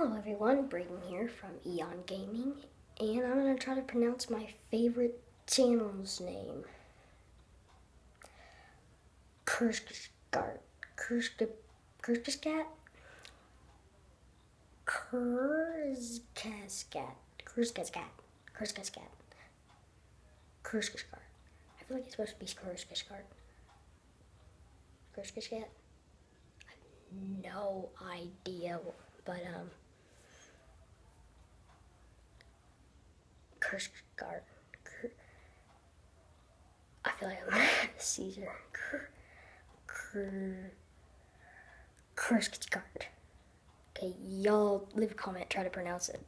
Hello everyone, Braden here from Eon Gaming, and I'm going to try to pronounce my favorite channel's name. Kurskart. Kursk... Kurskaskat? Kurskaskat. Kurskaskat. Kurskaskat. Kurskaskat. I feel like it's supposed to be Kurskaskat. Kurskaskat? no idea, but um, Kurskart. I feel like I'm Caesar. Kur, Kurskart. Okay, y'all leave a comment, try to pronounce it.